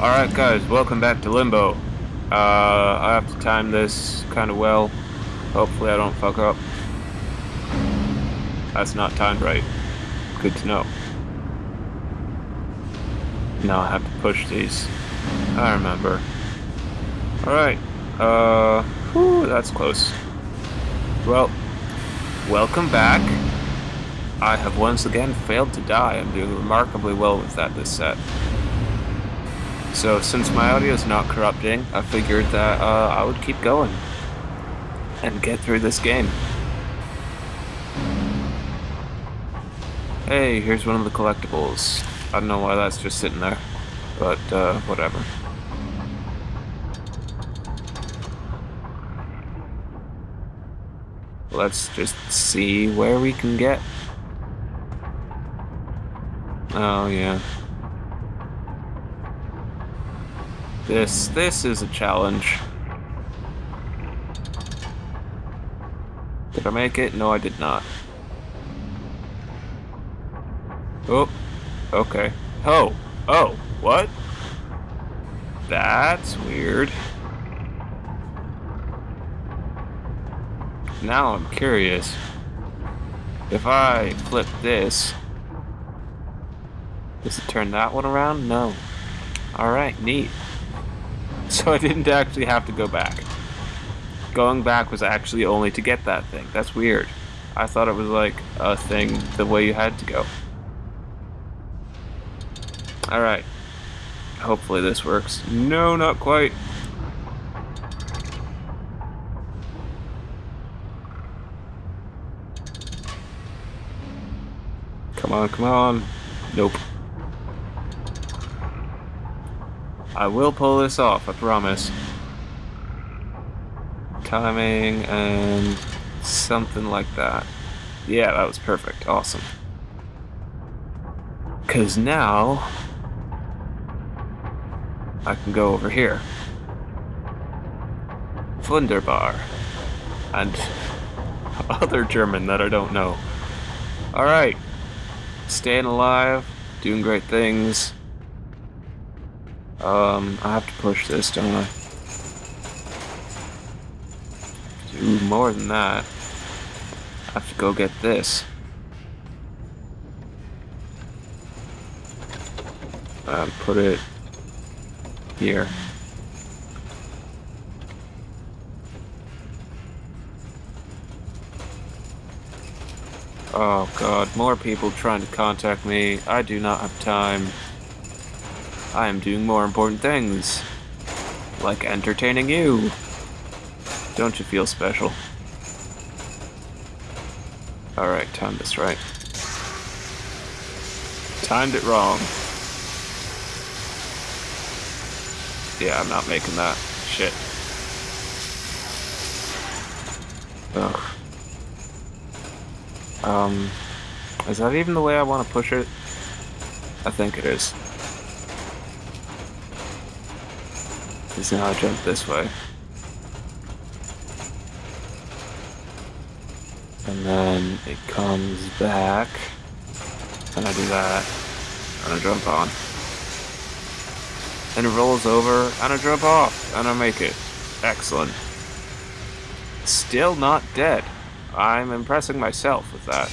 Alright guys, welcome back to Limbo. Uh, I have to time this kind of well. Hopefully I don't fuck up. That's not timed right. Good to know. Now I have to push these. I remember. Alright. Uh, whew, that's close. Well, welcome back. I have once again failed to die. I'm doing remarkably well with that this set. So since my audio is not corrupting, I figured that uh, I would keep going and get through this game. Hey, here's one of the collectibles. I don't know why that's just sitting there, but uh, whatever. Let's just see where we can get. Oh yeah. This, this is a challenge. Did I make it? No, I did not. Oh, okay. Oh, oh, what? That's weird. Now I'm curious. If I flip this, does it turn that one around? No. Alright, neat. So I didn't actually have to go back. Going back was actually only to get that thing. That's weird. I thought it was like a thing the way you had to go. Alright. Hopefully this works. No, not quite. Come on, come on. Nope. I will pull this off, I promise. Timing and something like that. Yeah, that was perfect. Awesome. Because now I can go over here. Wunderbar. And other German that I don't know. Alright. Staying alive, doing great things. Um, I have to push this, don't I? Do more than that. I have to go get this. Um, put it here. Oh god, more people trying to contact me. I do not have time. I am doing more important things. Like entertaining you. Don't you feel special? Alright, timed this right. Timed it wrong. Yeah, I'm not making that. Shit. Ugh. Um, is that even the way I want to push it? I think it is. Because now I jump this way. And then it comes back. And I do that. And I jump on. And it rolls over, and I jump off, and I make it. Excellent. Still not dead. I'm impressing myself with that.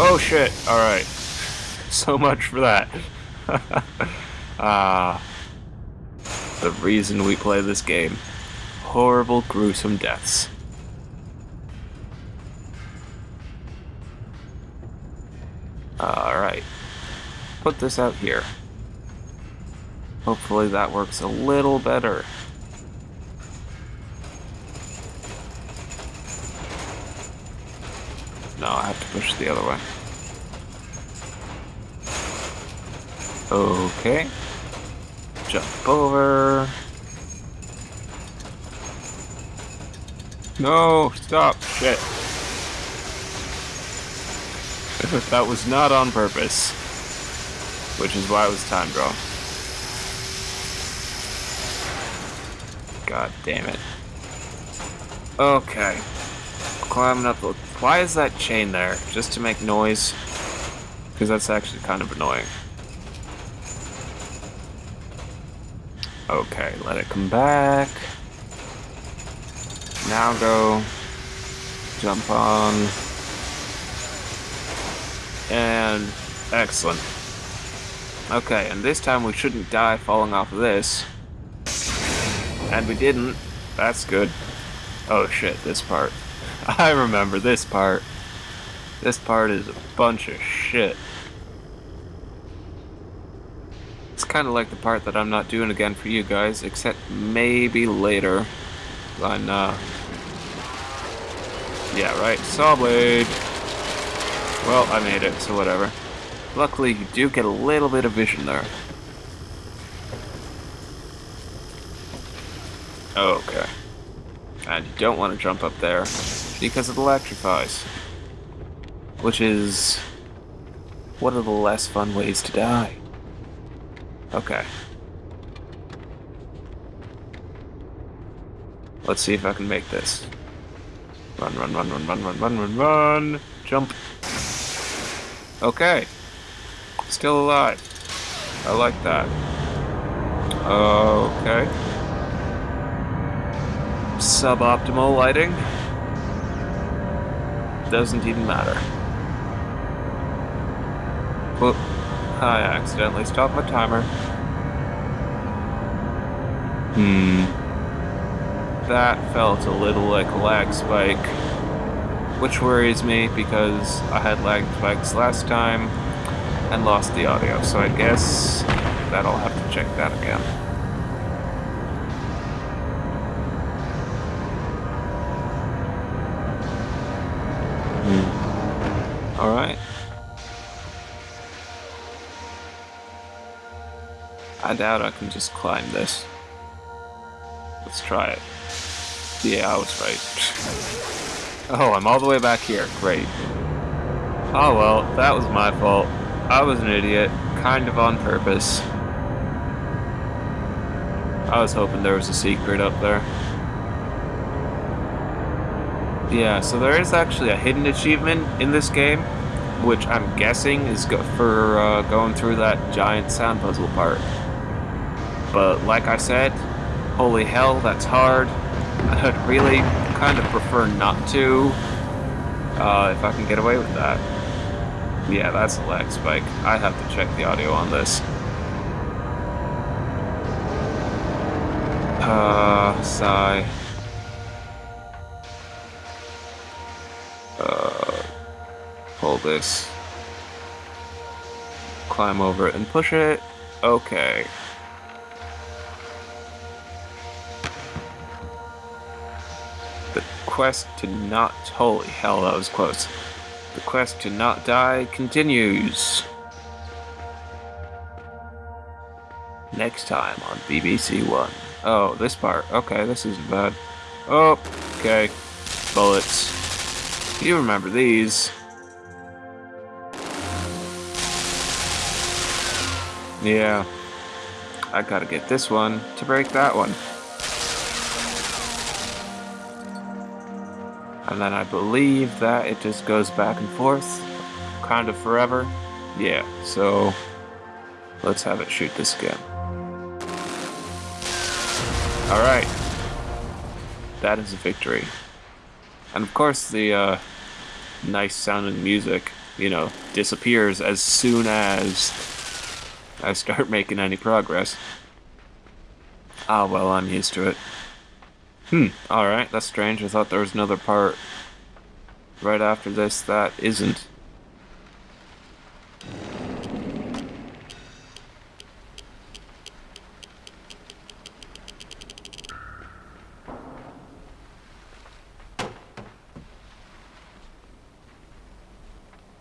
Oh shit, alright. So much for that. Ah the reason we play this game. Horrible, gruesome deaths. Alright. Put this out here. Hopefully that works a little better. No, I have to push the other way. Okay. Jump over. No, stop. Shit. that was not on purpose. Which is why it was time draw. God damn it. Okay. Climbing up the... Why is that chain there? Just to make noise? Because that's actually kind of annoying. Okay, let it come back. Now go. Jump on. And excellent. Okay, and this time we shouldn't die falling off of this. And we didn't. That's good. Oh shit, this part. I remember this part. This part is a bunch of shit. Kind of like the part that I'm not doing again for you guys, except maybe later. When, uh... Yeah, right, saw blade. Well, I made it, so whatever. Luckily, you do get a little bit of vision there. Okay. And you don't want to jump up there because it electrifies. Which is one of the less fun ways to die. Okay. Let's see if I can make this. Run, run, run, run, run, run, run, run, run! Jump! Okay. Still alive. I like that. Okay. Suboptimal lighting. Doesn't even matter. Whoop. I accidentally stopped my timer. Hmm. That felt a little like a lag spike. Which worries me because I had lag spikes last time and lost the audio, so I guess that I'll have to check that again. Hmm. Alright. I doubt I can just climb this. Let's try it. Yeah, I was right. oh, I'm all the way back here. Great. Oh well, that was my fault. I was an idiot, kind of on purpose. I was hoping there was a secret up there. Yeah, so there is actually a hidden achievement in this game, which I'm guessing is for uh, going through that giant sound puzzle part. But like I said, holy hell, that's hard. I'd really kind of prefer not to, uh, if I can get away with that. Yeah, that's a lag spike. I have to check the audio on this. Uh, sigh. Uh, pull this. Climb over it and push it. Okay. Quest to not... Holy hell, that was close. The quest to not die continues. Next time on BBC One. Oh, this part. Okay, this isn't bad. Oh, okay. Bullets. You remember these. Yeah. I gotta get this one to break that one. And then I believe that it just goes back and forth, kind of forever. Yeah, so let's have it shoot this again. Alright. That is a victory. And of course the uh, nice sounding music, you know, disappears as soon as I start making any progress. Ah, well, I'm used to it. Hmm, alright, that's strange. I thought there was another part right after this that isn't.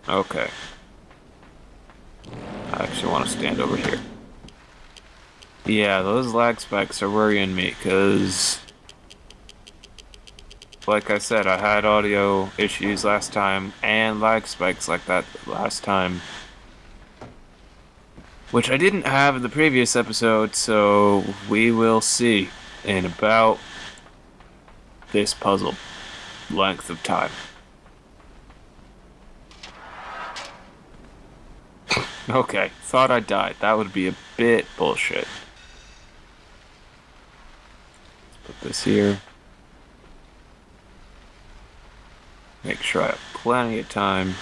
Okay. I actually want to stand over here. Yeah, those lag spikes are worrying me, because like I said, I had audio issues last time and lag spikes like that last time. Which I didn't have in the previous episode, so we will see in about this puzzle length of time. okay, thought I died. That would be a bit bullshit. Put this here. Make sure I have plenty of time.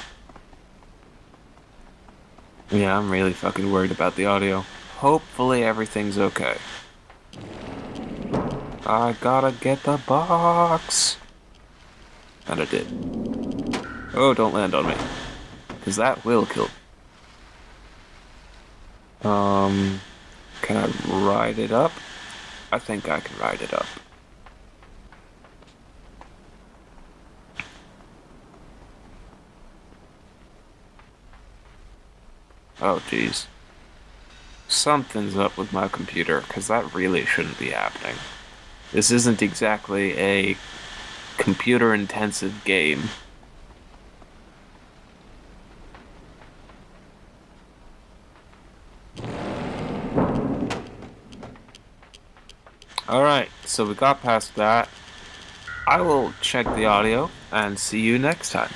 Yeah, I'm really fucking worried about the audio. Hopefully everything's okay. I gotta get the box. And I did. Oh, don't land on me. Because that will kill. Um, can I ride it up? I think I can ride it up. Oh, jeez. Something's up with my computer, because that really shouldn't be happening. This isn't exactly a computer-intensive game. Alright, so we got past that. I will check the audio and see you next time.